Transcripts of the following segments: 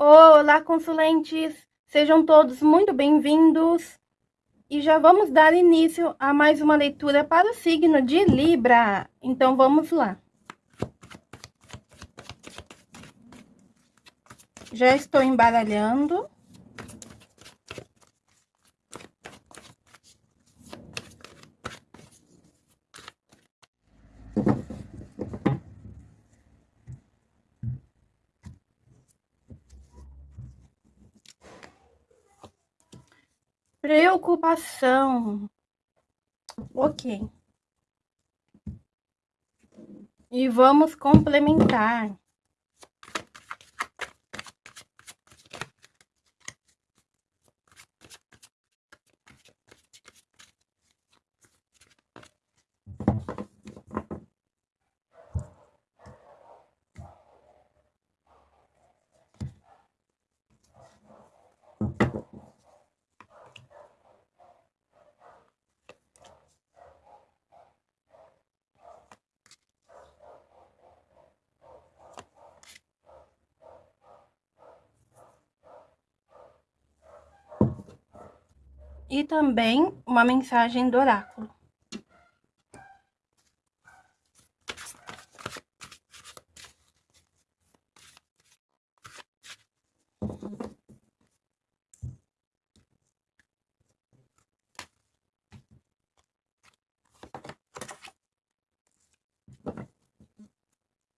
Olá, consulentes! Sejam todos muito bem-vindos e já vamos dar início a mais uma leitura para o signo de Libra. Então, vamos lá. Já estou embaralhando. Preocupação. Ok. E vamos complementar. E também uma mensagem do oráculo.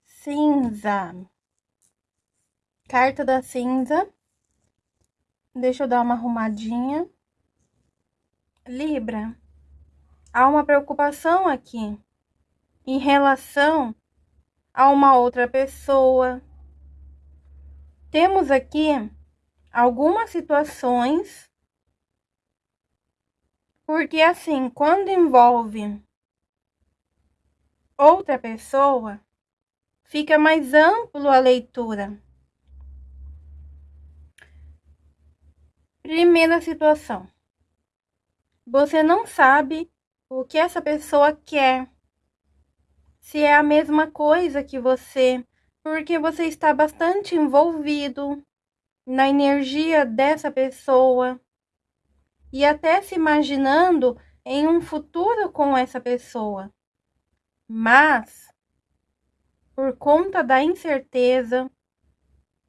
Cinza. Carta da cinza. Deixa eu dar uma arrumadinha. Libra, há uma preocupação aqui em relação a uma outra pessoa. Temos aqui algumas situações, porque assim, quando envolve outra pessoa, fica mais amplo a leitura. Primeira situação. Você não sabe o que essa pessoa quer. Se é a mesma coisa que você, porque você está bastante envolvido na energia dessa pessoa e até se imaginando em um futuro com essa pessoa. Mas, por conta da incerteza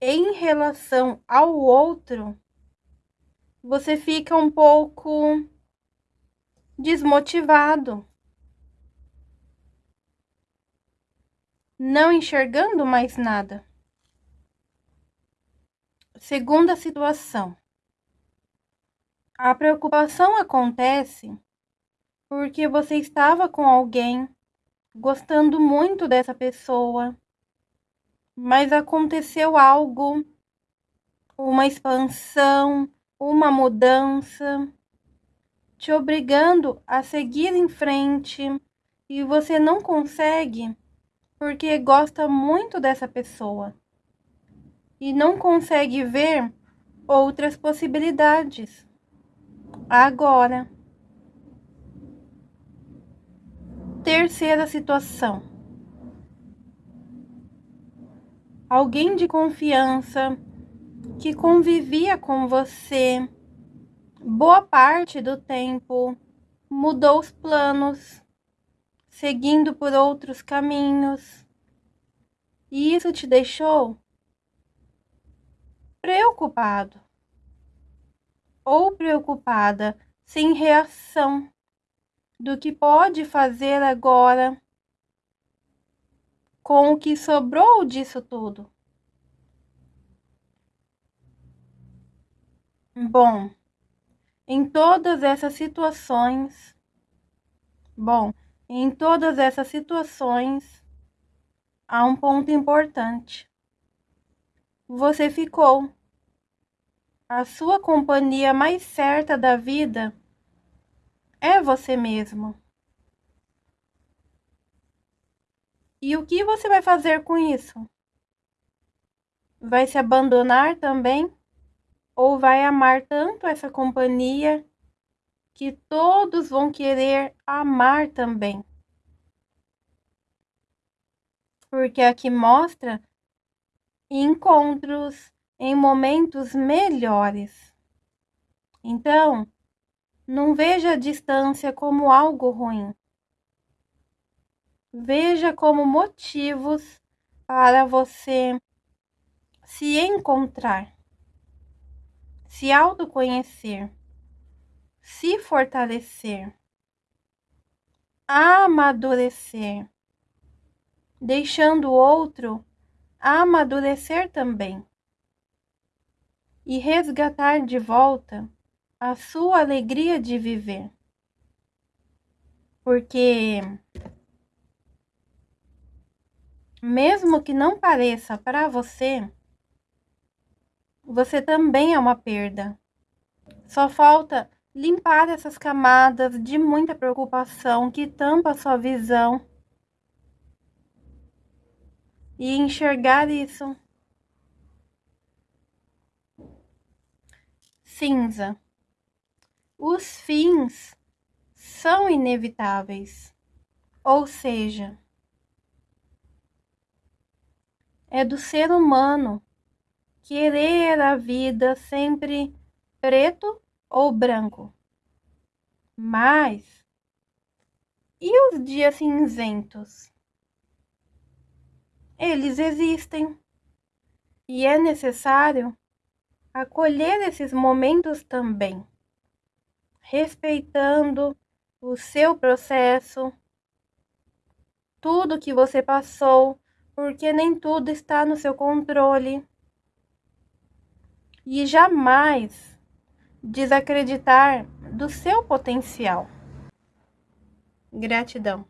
em relação ao outro, você fica um pouco desmotivado, não enxergando mais nada. Segunda situação. A preocupação acontece porque você estava com alguém gostando muito dessa pessoa, mas aconteceu algo, uma expansão, uma mudança te obrigando a seguir em frente e você não consegue porque gosta muito dessa pessoa e não consegue ver outras possibilidades. Agora, terceira situação. Alguém de confiança que convivia com você boa parte do tempo mudou os planos, seguindo por outros caminhos. E isso te deixou preocupado ou preocupada, sem reação do que pode fazer agora com o que sobrou disso tudo. Bom, em todas essas situações, bom, em todas essas situações, há um ponto importante. Você ficou. A sua companhia mais certa da vida é você mesmo. E o que você vai fazer com isso? Vai se abandonar também? Ou vai amar tanto essa companhia que todos vão querer amar também. Porque aqui mostra encontros, em momentos melhores. Então, não veja a distância como algo ruim. Veja como motivos para você se encontrar, se autoconhecer, se fortalecer, amadurecer, deixando o outro amadurecer também e resgatar de volta a sua alegria de viver. Porque, mesmo que não pareça para você, você também é uma perda. Só falta limpar essas camadas de muita preocupação que tampa a sua visão e enxergar isso. Cinza. Os fins são inevitáveis, ou seja, é do ser humano querer a vida sempre preto ou branco. Mas e os dias cinzentos? Eles existem e é necessário acolher esses momentos também, respeitando o seu processo, tudo que você passou, porque nem tudo está no seu controle. E jamais desacreditar do seu potencial. Gratidão.